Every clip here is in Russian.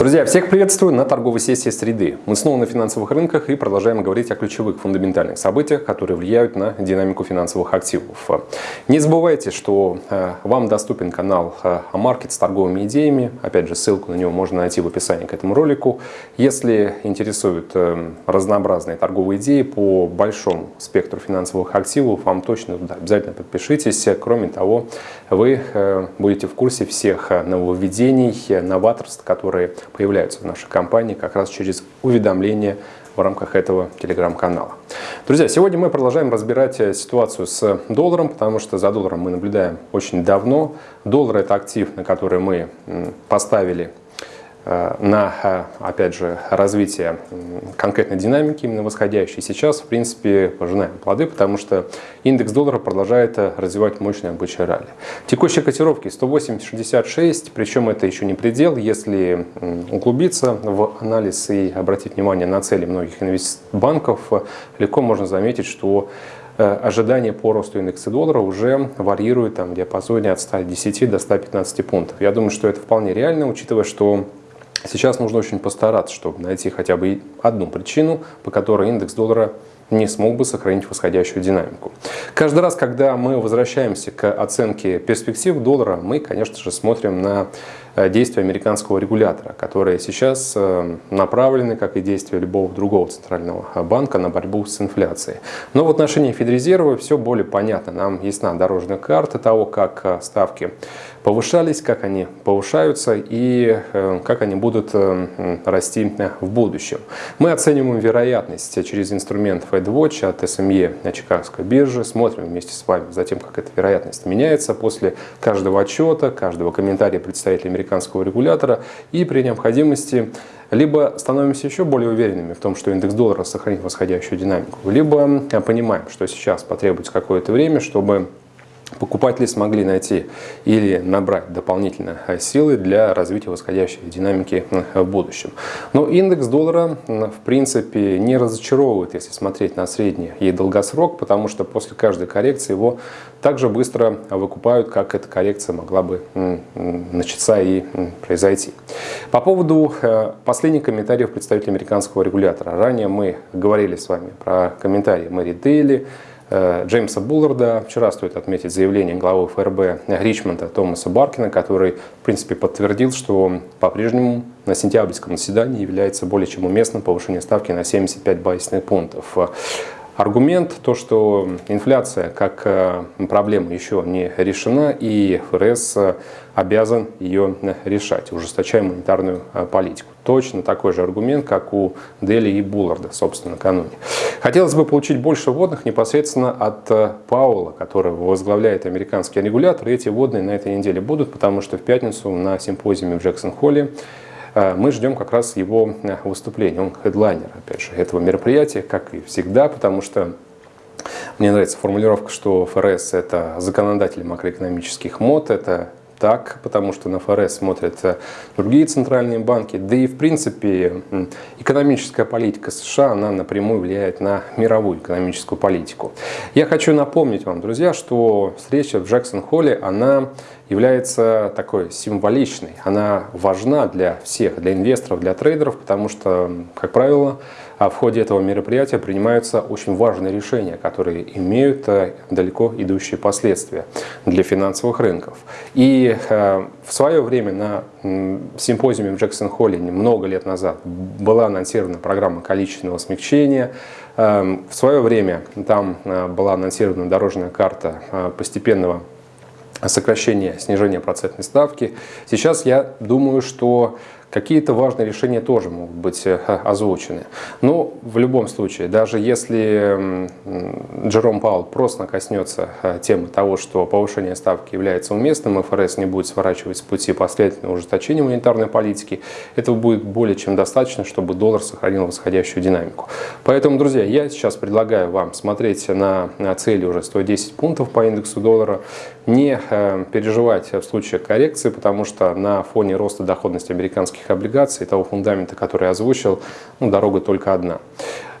Друзья, всех приветствую на торговой сессии среды. Мы снова на финансовых рынках и продолжаем говорить о ключевых фундаментальных событиях, которые влияют на динамику финансовых активов. Не забывайте, что э, вам доступен канал Амаркет э, с торговыми идеями. Опять же, ссылку на него можно найти в описании к этому ролику. Если интересуют э, разнообразные торговые идеи по большому спектру финансовых активов, вам точно да, обязательно подпишитесь. Кроме того, вы будете в курсе всех нововведений, новаторств, которые появляются в нашей компании как раз через уведомления в рамках этого телеграм-канала. Друзья, сегодня мы продолжаем разбирать э, ситуацию с долларом, потому что за долларом мы наблюдаем очень давно. Доллар – это актив, на который мы поставили на, э, опять же, развитие конкретной динамики, именно восходящей. Сейчас, в принципе, пожинаем плоды, потому что индекс доллара продолжает э, развивать мощные обычные ралли. Текущие котировки 108.66, причем это еще не предел. Если углубиться в анализ и обратить внимание на цели многих банков, легко можно заметить, что ожидания по росту индекса доллара уже варьируют там, в диапазоне от 110 до 115 пунктов. Я думаю, что это вполне реально, учитывая, что Сейчас нужно очень постараться, чтобы найти хотя бы одну причину, по которой индекс доллара не смог бы сохранить восходящую динамику. Каждый раз, когда мы возвращаемся к оценке перспектив доллара, мы, конечно же, смотрим на э, действия американского регулятора, которые сейчас э, направлены, как и действия любого другого центрального банка, на борьбу с инфляцией. Но в отношении Федрезерва все более понятно. Нам ясна дорожная карта того, как э, ставки повышались, как они повышаются и как они будут расти в будущем. Мы оцениваем вероятность через инструмент FedWatch от SME Чикагской биржи. Смотрим вместе с вами за тем, как эта вероятность меняется после каждого отчета, каждого комментария представителя американского регулятора. И при необходимости либо становимся еще более уверенными в том, что индекс доллара сохранит восходящую динамику, либо понимаем, что сейчас потребуется какое-то время, чтобы покупатели смогли найти или набрать дополнительно силы для развития восходящей динамики в будущем. Но индекс доллара в принципе не разочаровывает, если смотреть на средний и долгосрок, потому что после каждой коррекции его так же быстро выкупают, как эта коррекция могла бы начаться и произойти. По поводу э, последних комментариев представителя американского регулятора. Ранее мы говорили с вами про комментарии Мэри Дейли, Э, Джеймса Булларда. Вчера стоит отметить заявление главы ФРБ Ричмонда Томаса Баркина, который, в принципе, подтвердил, что по-прежнему на сентябрьском заседании является более чем уместным повышение ставки на 75 базисных пунктов. Аргумент то, что инфляция как э, проблема еще не решена, и ФРС э, обязан ее решать, ужесточая монетарную э, политику. Точно такой же аргумент, как у Дели и Булларда, собственно, накануне. Хотелось бы получить больше водных непосредственно от Паула, который возглавляет американский регулятор. Эти водные на этой неделе будут, потому что в пятницу на симпозиуме в Джексон-Холле Э, мы ждем как раз его э, выступления. Он хедлайнер, опять же, этого мероприятия, как и всегда, потому что мне нравится формулировка, что ФРС – это законодатель макроэкономических мод, это так, потому что на ФРС смотрят э, другие центральные банки. Да и, в принципе, экономическая политика США, она напрямую влияет на мировую экономическую политику. Я хочу напомнить вам, друзья, что встреча в Джексон-Холле, она является такой символичной. Она важна для всех, для инвесторов, для трейдеров, потому что, как правило, в ходе этого мероприятия принимаются очень важные решения, которые имеют э, далеко идущие последствия для финансовых рынков. И э, в свое время на симпозиуме в Джексон-Холле много лет назад была анонсирована программа количественного смягчения. Эм, в свое время там э, была анонсирована дорожная карта постепенного сокращения, снижения процентной ставки. Сейчас я думаю, что Какие-то важные решения тоже могут быть э, озвучены. Но в любом случае, даже если Джером Паул просто коснется э, темы того, что повышение ставки является уместным, ФРС не будет сворачивать с пути последовательного ужесточения монетарной политики, этого будет более чем достаточно, чтобы доллар сохранил восходящую динамику. Поэтому, друзья, я сейчас предлагаю вам смотреть на цели уже 110 пунктов по индексу доллара, не э, переживать в случае коррекции, потому что на фоне роста доходности американских американских облигаций, того фундамента, который я озвучил, ну, дорога только одна.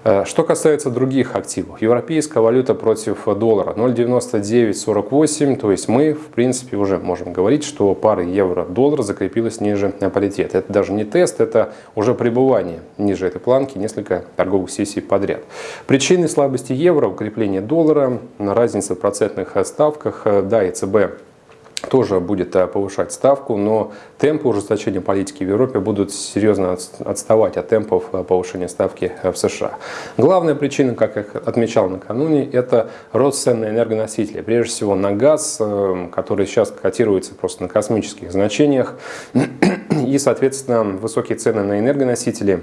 Э, что касается других активов, европейская валюта против доллара 0,9948, то есть мы, в принципе, уже можем говорить, что пара евро-доллар закрепилась ниже паритета. Это даже не тест, это уже пребывание ниже этой планки несколько торговых сессий подряд. Причины слабости евро, укрепление доллара, разница в процентных ставках, да, ЕЦБ тоже будет э, повышать ставку, но темпы ужесточения политики в Европе будут серьезно отставать от темпов э, повышения ставки э, в США. Главная причина, как я отмечал накануне, это рост цен на энергоносители. Прежде всего на газ, который сейчас котируется просто на космических значениях. И, соответственно, высокие цены на энергоносители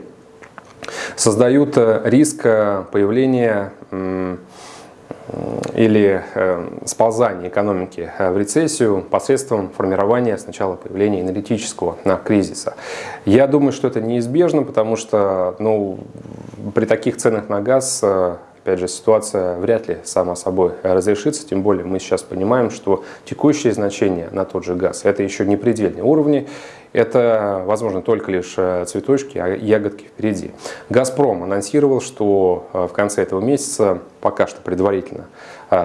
создают риск появления или э, сползание экономики э, в рецессию посредством формирования сначала появления энергетического кризиса. Я думаю, что это неизбежно, потому что ну, при таких ценах на газ э, опять же, ситуация вряд ли сама собой разрешится, тем более мы сейчас понимаем, что текущие значения на тот же газ – это еще не предельные уровни, это, возможно, только лишь э, цветочки, а ягодки впереди. «Газпром» анонсировал, что э, в конце этого месяца, пока что предварительно,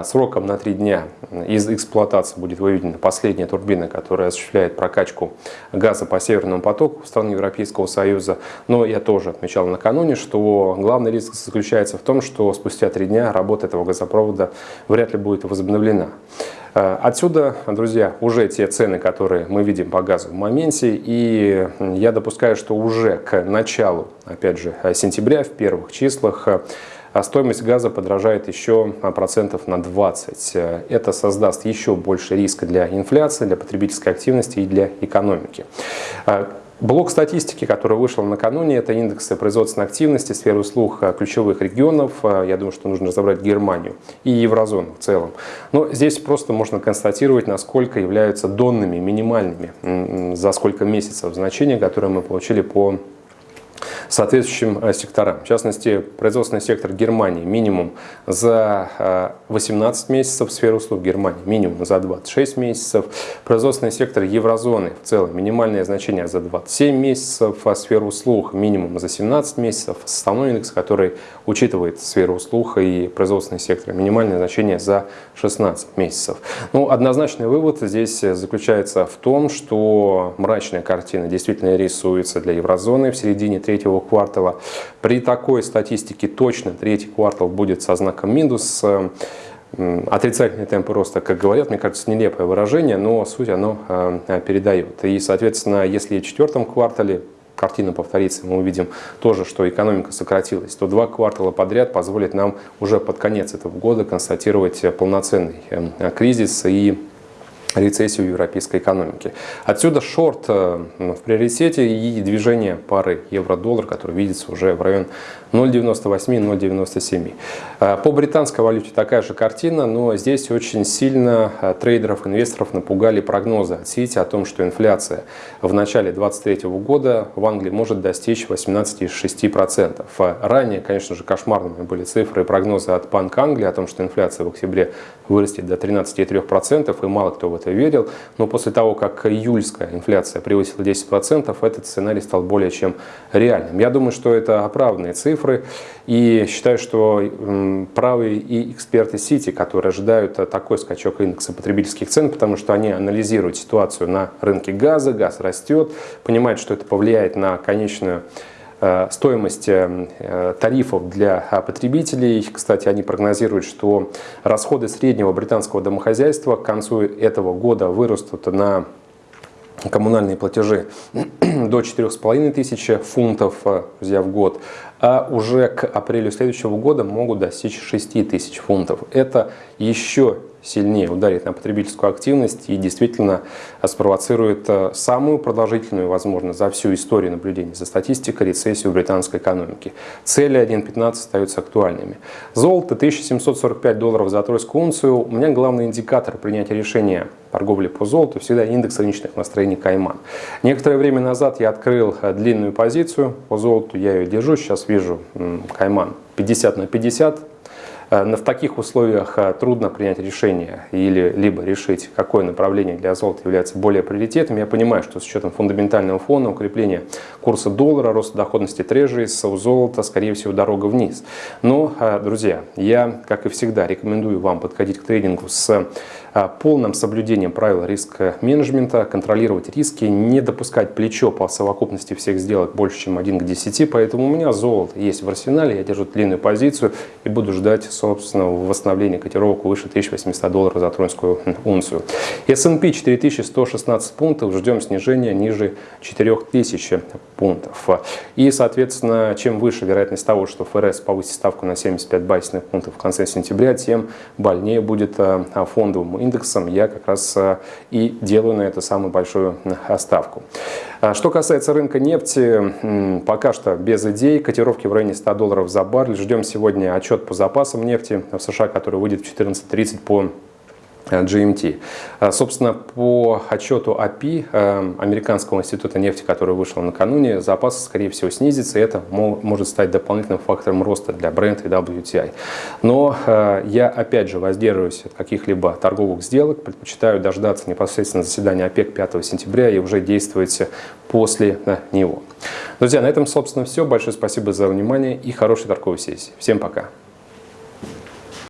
сроком на три дня из эксплуатации будет выведена последняя турбина, которая осуществляет прокачку газа по Северному потоку страны Европейского Союза. Но я тоже отмечал накануне, что главный риск заключается в том, что спустя три дня работа этого газопровода вряд ли будет возобновлена. Э, отсюда, друзья, уже те цены, которые мы видим по газу в моменте, и я допускаю, что уже к началу, опять же, сентября, в первых числах, э, стоимость газа подражает еще процентов на 20. Это создаст еще больше риска для инфляции, для потребительской активности и для экономики. Э, Блок статистики, который вышел накануне, это индексы производственной активности, сферы услуг э, ключевых регионов. Я думаю, что нужно разобрать Германию и еврозону в целом. Но здесь просто можно констатировать, насколько являются донными, минимальными, за сколько месяцев значения, которые мы получили по соответствующим э, секторам. В частности, производственный сектор Германии минимум за 18 э, месяцев, сфера услуг Германии минимум за 26 месяцев, производственный сектор еврозоны в целом минимальное значение за 27 месяцев, а сфера услуг минимум за 17 месяцев, основной индекс, который учитывает сферу услуг и производственный сектор, минимальное значение за 16 месяцев. Ну, однозначный вывод здесь заключается в том, что мрачная картина действительно рисуется для еврозоны в середине третьего квартала. При такой статистике точно третий квартал будет со знаком минус. Отрицательные темпы роста, как говорят, мне кажется, нелепое выражение, но суть оно э, передает. И, соответственно, если в четвертом квартале картина повторится, мы увидим тоже, что экономика сократилась, то два квартала подряд позволит нам уже под конец этого года констатировать полноценный э, кризис и рецессию европейской экономики. Отсюда шорт э, в приоритете и движение пары евро-доллар, который видится уже в район 0,98-0,97. Э, по британской валюте такая же картина, но здесь очень сильно э, трейдеров, инвесторов напугали прогнозы от Сити о том, что инфляция в начале 2023 года в Англии может достичь 18,6%. Ранее, конечно же, кошмарными были цифры и прогнозы от Банка Англии о том, что инфляция в октябре вырастет до 13,3%, и мало кто в это верил. Но после того, как июльская инфляция превысила 10%, этот сценарий стал более чем реальным. Я думаю, что это оправданные цифры, и считаю, что правы и эксперты Сити, которые ожидают такой скачок индекса потребительских цен, потому что они анализируют ситуацию на рынке газа, газ растет, понимают, что это повлияет на конечную Э, стоимость э, тарифов для потребителей. Кстати, они прогнозируют, что расходы среднего британского домохозяйства к концу этого года вырастут на коммунальные платежи до 4,5 тысяч фунтов э, друзья, в год, а уже к апрелю следующего года могут достичь 6 тысяч фунтов. Это еще сильнее ударит на потребительскую активность и действительно спровоцирует э, самую продолжительную, возможно, за всю историю наблюдения за статистикой рецессию британской экономики. Цели 1.15 остаются актуальными. Золото 1745 долларов за тройскую унцию. У меня главный индикатор принятия решения торговли по золоту всегда индекс рыночных настроений Кайман. Некоторое время назад я открыл э, длинную позицию по золоту, я ее держу, сейчас вижу Кайман 50 на 50, В таких условиях трудно принять решение или либо решить, какое направление для золота является более приоритетным. Я понимаю, что с учетом фундаментального фона, укрепления курса доллара, роста доходности трежерис, у золота, скорее всего, дорога вниз. Но, друзья, я, как и всегда, рекомендую вам подходить к трейдингу с полным соблюдением правил риск-менеджмента, контролировать риски, не допускать плечо по совокупности всех сделок больше, чем 1 к 10. Поэтому у меня золото есть в арсенале, я держу длинную позицию и буду ждать собственного восстановления котировок выше 1800 долларов за тронскую унцию. S&P 4116 пунктов, ждем снижения ниже 4000 пунктов. И, соответственно, чем выше вероятность того, что ФРС повысит ставку на 75 базисных пунктов в конце сентября, тем больнее будет а, индексом. Я как раз а, и делаю на это самую большую ставку. А что касается рынка нефти, пока что без идей. Котировки в районе 100 долларов за баррель. Ждем сегодня отчет по запасам нефти в США, который выйдет в 14.30 по GMT. А, собственно, по отчету API, э, Американского института нефти, который вышел накануне, запасы, скорее всего, снизятся, и это может стать дополнительным фактором роста для бренда и WTI. Но э, я, опять же, воздерживаюсь от каких-либо торговых сделок, предпочитаю дождаться непосредственно заседания ОПЕК 5 сентября и уже действовать после э, него. Друзья, на этом, собственно, все. Большое спасибо за внимание и хорошей торговой сессии. Всем пока!